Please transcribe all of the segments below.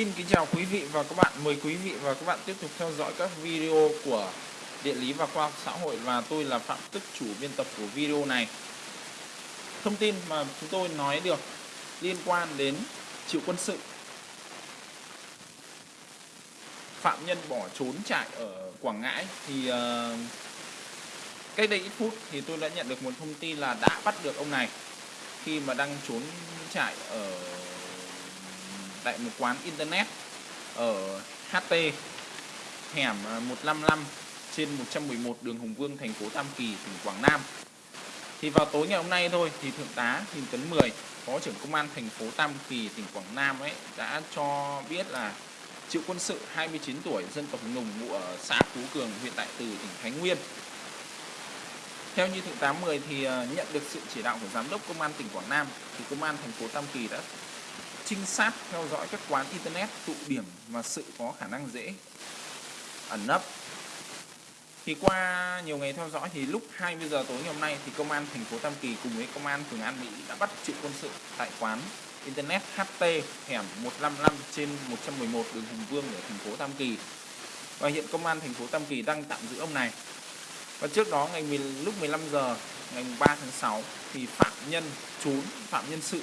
Xin kính chào quý vị và các bạn. Mời quý vị và các bạn tiếp tục theo dõi các video của Địa lý và khoa học xã hội và tôi là Phạm Tức chủ biên tập của video này. Thông tin mà chúng tôi nói được liên quan đến triệu quân sự. Phạm nhân bỏ trốn trại ở Quảng Ngãi thì uh, cách đây ít phút thì tôi đã nhận được một thông tin là đã bắt được ông này khi mà đang trốn trại ở tại một quán internet ở HT hẻm à, 155 trên 111 đường Hùng Vương, thành phố Tam Kỳ, tỉnh Quảng Nam. Thì vào tối ngày hôm nay thôi, thì thượng tá Huỳnh Tấn Mười, phó trưởng công an thành phố Tam Kỳ, tỉnh Quảng Nam ấy, đã cho biết là Triệu quân sự 29 tuổi, dân tộc Nùng ngụ ở xã Phú Cường, huyện Đại Từ, tỉnh Thái Nguyên. Theo như thượng tá 10 thì à, nhận được sự chỉ đạo của giám đốc công an tỉnh Quảng Nam, thì công an thành phố Tam Kỳ đã trinh sát theo dõi các quán internet tụ điểm và sự có khả năng dễ ẩn nấp. Thì qua nhiều ngày theo dõi thì lúc 20 giờ tối ngày hôm nay thì công an thành phố Tam Kỳ cùng với công an phường An Mỹ đã bắt triệu quân sự tại quán internet HT hẻm 155 trên 111 đường Hùng Vương ở thành phố Tam Kỳ. Và hiện công an thành phố Tam Kỳ đang tạm giữ ông này. Và trước đó ngày 10, lúc 15 giờ ngày 3 tháng 6 thì phạm nhân trốn phạm nhân sự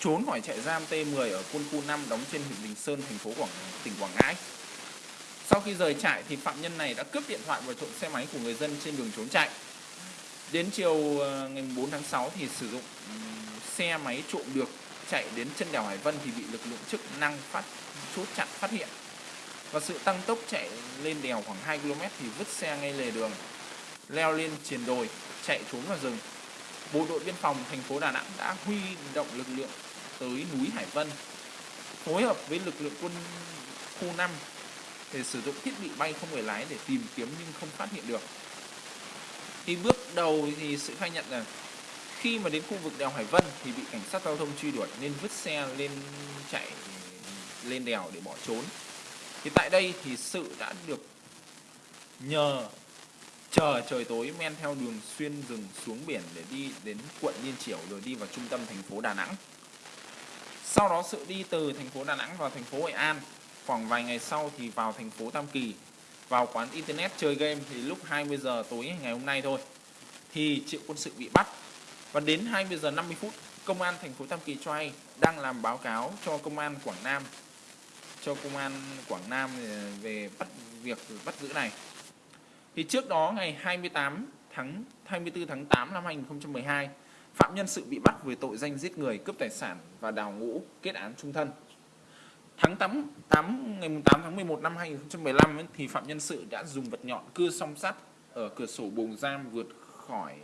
trốn khỏi trại giam T10 ở quân khu 5 đóng trên huyện Bình Sơn, thành phố Quảng tỉnh Quảng Ngãi. Sau khi rời trại thì phạm nhân này đã cướp điện thoại và trộm xe máy của người dân trên đường trốn chạy. Đến chiều ờ, ngày 4 tháng 6 thì sử dụng xe máy trộm được chạy đến chân đèo Hải Vân thì bị lực lượng chức năng phát chốt chặn phát hiện. Và sự tăng tốc chạy lên đèo khoảng 2 km thì vứt xe ngay lề đường, leo lên triền đồi, chạy trốn vào rừng. Bộ đội biên phòng thành phố Đà Nẵng đã huy động lực lượng tới núi Hải Vân, phối hợp với lực lượng quân khu 5 để sử dụng thiết bị bay không người lái để tìm kiếm nhưng không phát hiện được. Thì bước đầu thì sự khai nhận là khi mà đến khu vực đèo Hải Vân thì bị cảnh sát giao thông truy đuổi nên vứt xe lên chạy, lên đèo để bỏ trốn. Thì tại đây thì sự đã được nhờ chờ trời tối men theo đường xuyên rừng xuống biển để đi đến quận Liên Triểu rồi đi vào trung tâm thành phố Đà Nẵng. Sau đó sự đi từ thành phố Đà Nẵng vào thành phố Hội An, khoảng vài ngày sau thì vào thành phố Tam Kỳ. Vào quán internet chơi game thì lúc 20 giờ tối ngày hôm nay thôi, thì Triệu Quân Sự bị bắt. Và đến 20 giờ 50 phút, công an thành phố Tam Kỳ cho hay đang làm báo cáo cho công an Quảng Nam, cho công an Quảng Nam ờ, về bắt, việc bắt giữ này. Thì trước đó ngày 28 tháng 24 tháng 8 năm 2012 phạm nhân sự bị bắt với tội danh giết người, cướp tài sản và đào ngũ kết án trung thân. Tháng 8, 8 ngày 8 tháng 11 năm 2015 ấy, thì phạm nhân sự đã dùng vật nhọn cưa song sắt ở cửa sổ buồng giam vượt khỏi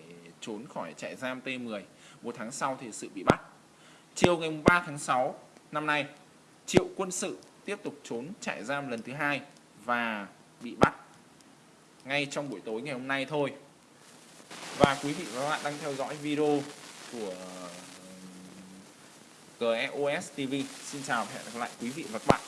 trốn khỏi trại giam T10. Một tháng sau thì sự bị bắt. Chiều ngày 3 tháng 6 năm nay, Triệu Quân sự tiếp tục trốn trại giam lần thứ hai và bị bắt ngay trong buổi tối ngày hôm nay thôi. Và quý vị và các bạn đang theo dõi video của ờ, GEOS TV. Xin chào và hẹn gặp lại quý vị và các bạn.